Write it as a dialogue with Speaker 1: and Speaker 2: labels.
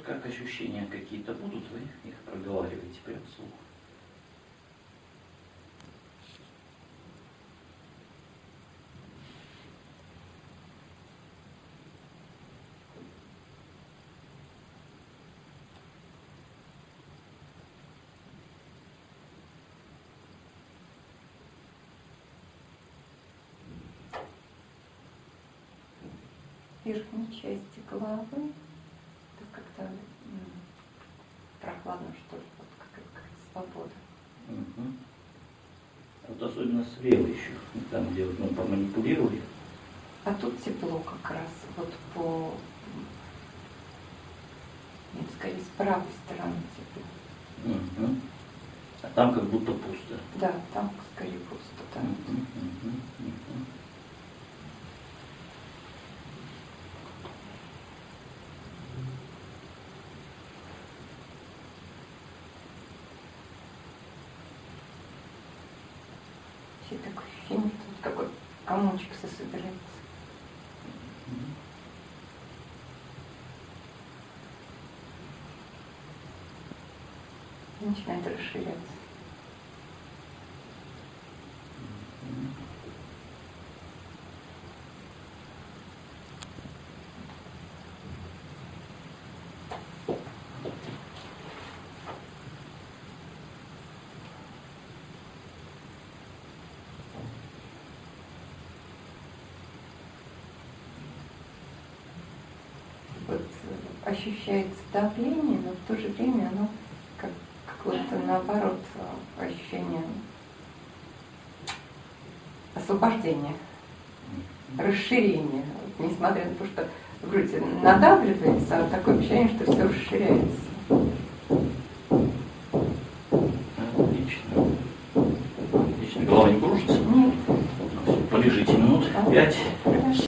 Speaker 1: вот как ощущения какие-то будут, вы их проговариваете прям вслух.
Speaker 2: верхней части головы. Как-то прохладно, что ли, вот как, как свобода.
Speaker 1: Угу. Вот особенно слева еще, там, где вот мы поманипулировали.
Speaker 2: А тут тепло как раз, вот по, нет, скорее, с правой стороны тепло.
Speaker 1: Угу. А там как будто пусто.
Speaker 2: Да, там скорее пусто. Да.
Speaker 1: Угу, угу, угу.
Speaker 2: Все такое ощущение, что вот такой комочек сособирается. И начинает расширяться. вот э, ощущается давление, но в то же время оно как какое-то наоборот э, ощущение освобождения, расширения. Несмотря на то, что грудь надавливается, а такое ощущение, что все расширяется.
Speaker 1: Отлично. Отлично. Голова не кружится?
Speaker 2: Нет.
Speaker 1: Полежите минут пять.